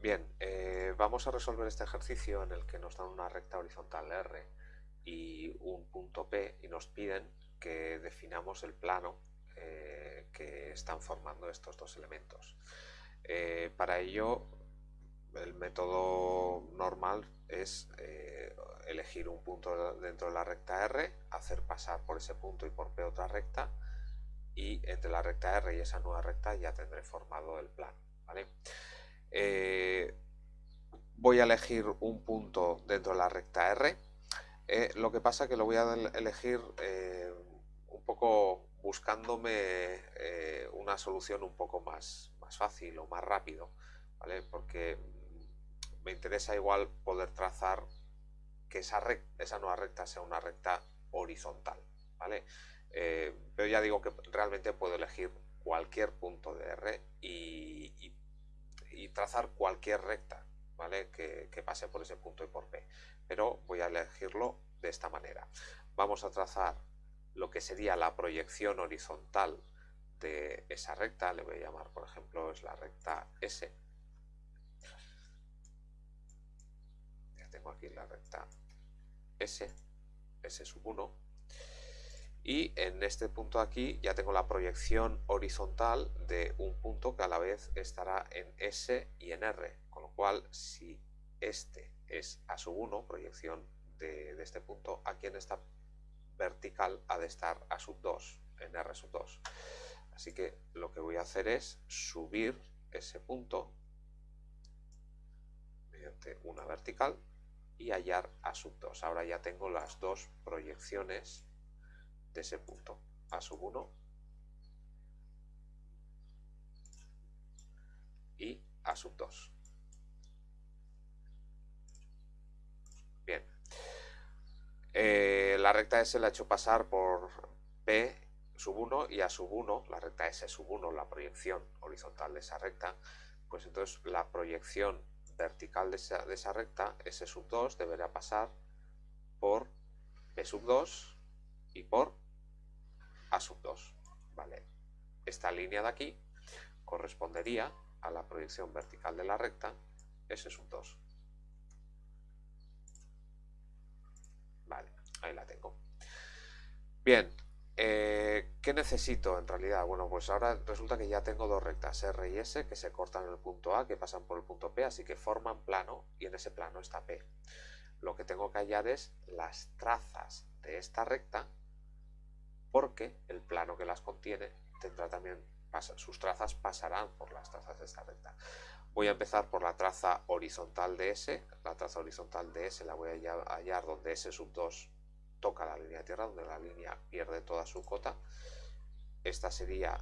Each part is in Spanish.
Bien, eh, vamos a resolver este ejercicio en el que nos dan una recta horizontal R y un punto P y nos piden que definamos el plano eh, que están formando estos dos elementos. Eh, para ello, el método normal es elegir un punto dentro de la recta R, hacer pasar por ese punto y por P otra recta y entre la recta R y esa nueva recta ya tendré formado el plano. ¿vale? Eh, voy a elegir un punto dentro de la recta R. Eh, lo que pasa que lo voy a elegir eh, un poco buscándome una solución un poco más, más fácil o más rápido, ¿vale? Porque me interesa igual poder trazar que esa, esa nueva recta sea una recta horizontal, ¿vale? pero ya digo que realmente puedo elegir cualquier punto de R y, y y trazar cualquier recta ¿vale? que, pase por ese punto y por P. Pero voy a elegirlo de esta manera. Vamos a trazar lo que sería la proyección horizontal de esa recta, le voy a llamar por ejemplo es la recta S. Ya tengo aquí la recta S, S sub 1 y en este punto aquí ya tengo la proyección horizontal de un punto que a la vez estará en S y en R, con lo cual si este es A sub 1, proyección de, este punto, aquí en esta vertical ha de estar A sub 2, en R sub 2. Así que lo que voy a hacer es subir ese punto mediante una vertical y hallar A sub 2. Ahora ya tengo las dos proyecciones de ese punto. A sub 1 y A sub 2. Bien. Eh, la recta S la he hecho pasar por P sub 1 y A sub 1, la recta S sub 1, la proyección horizontal de esa recta, pues entonces la proyección vertical de esa, de esa recta, S sub 2, deberá pasar por P sub 2 y por A sub 2. ¿vale? Esta línea de aquí correspondería a la proyección vertical de la recta S sub 2. Vale, ahí la tengo. Bien, eh, ¿qué necesito en realidad? Bueno, pues ahora resulta que ya tengo dos rectas R y S que se cortan en el punto A, que pasan por el punto P, así que forman plano y en ese plano está P. Lo que tengo que hallar es las trazas de esta recta porque el plano que las contiene tendrá también, sus trazas pasarán por las trazas de esta recta. Voy a empezar por la traza horizontal de S, la traza horizontal de S la voy a hallar donde S sub 2 toca la línea de tierra, donde la línea pierde toda su cota. Esta sería,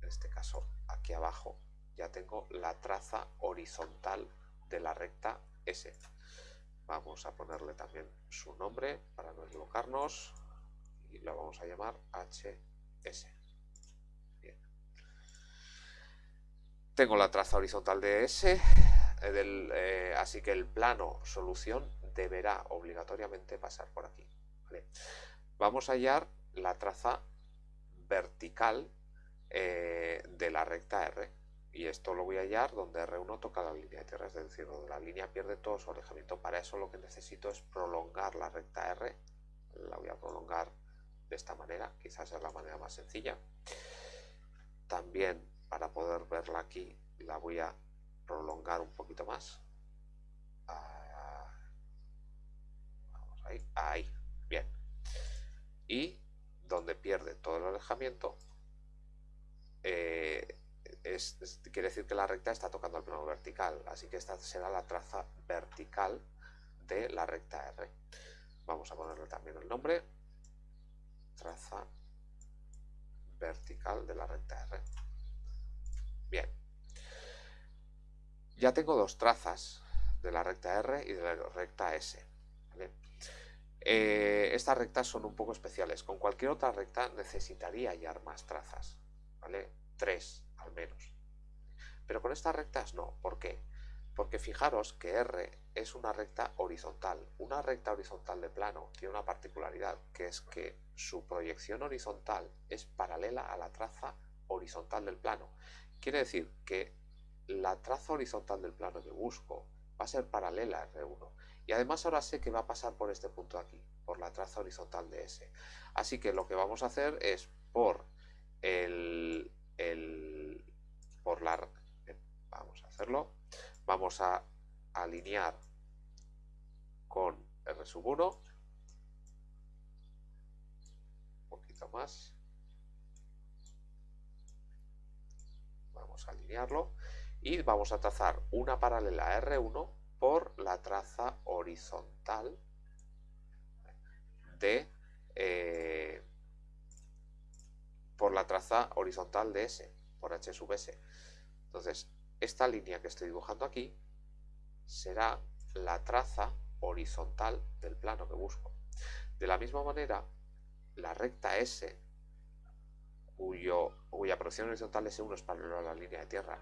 en este caso, aquí abajo, ya tengo la traza horizontal de la recta S. Vamos a ponerle también su nombre para no equivocarnos y lo vamos a llamar HS. Tengo la traza horizontal de S, eh, eh, así que el plano solución deberá obligatoriamente pasar por aquí. Vamos a hallar la traza vertical eh, de la recta R y esto lo voy a hallar donde R1 toca la línea de tierra, es decir, donde la línea pierde todo su alejamiento. Para eso lo que necesito es prolongar la recta R, la voy a prolongar de esta manera, quizás es la manera más sencilla. También para poder verla aquí la voy a prolongar un poquito más. Ah, ahí, bien. Y donde pierde todo el alejamiento, eh, quiere decir que la recta está tocando el plano vertical, así que esta será la traza vertical de la recta R. Vamos a ponerle también el nombre, traza vertical de recta R. Bien. Ya tengo dos trazas de la recta R y de la recta S. Eh, estas rectas son un poco especiales. Con cualquier otra recta necesitaría hallar más trazas. ¿vale? Tres al menos. Pero con estas rectas no. ¿Por qué? Porque fijaros que R es una recta horizontal. Una recta horizontal de plano tiene una particularidad, que es que su proyección horizontal es paralela a la traza horizontal del plano. Quiere decir que la traza horizontal del plano que busco va a ser paralela a R1. Y además ahora sé que va a pasar por este punto aquí, por la traza horizontal de S. Así que lo que vamos a hacer es por el, por la vamos a hacerlo, vamos a alinear con R sub 1, un poquito más, vamos a alinearlo. Y vamos a trazar una paralela a R1 por la traza horizontal de eh, por la traza horizontal de S, por H sub S. Entonces, esta línea que estoy dibujando aquí será la traza horizontal del plano que busco. De la misma manera, la recta S, cuyo, cuya proyección horizontal S1 es paralela a la línea de tierra,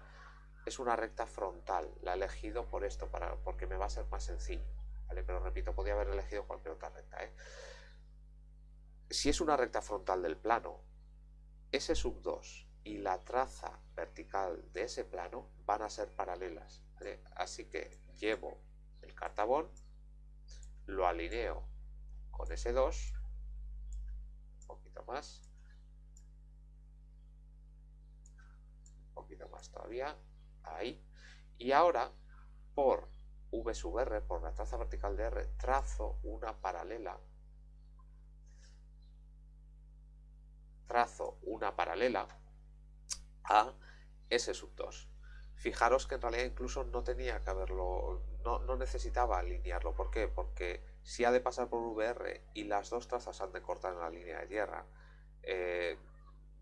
es una recta frontal. La he elegido por esto, para, porque me va a ser más sencillo. ¿vale? Pero repito, podría haber elegido cualquier otra recta. ¿eh? Si es una recta frontal del plano, S sub 2 y la traza vertical de ese plano van a ser paralelas. Así que llevo el cartabón, lo alineo con S2, un poquito más, un poquito más todavía, ahí. Y ahora, por V sub R, por la traza vertical de R, trazo una paralela. Trazo una paralela a S sub 2. Fijaros que en realidad incluso no tenía que haberlo, no, necesitaba alinearlo. ¿Por qué? Porque si ha de pasar por VR y las dos trazas han de cortar en la línea de tierra, eh,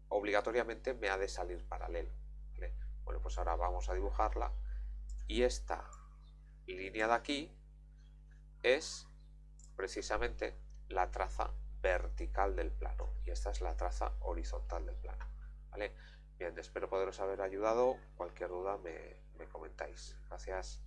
obligatoriamente me ha de salir paralelo. Bueno, pues ahora vamos a dibujarla y esta línea de aquí es precisamente la traza vertical del plano y esta es la traza horizontal del plano. ¿vale? Bien, espero poderos haber ayudado. Cualquier duda me, me comentáis. Gracias.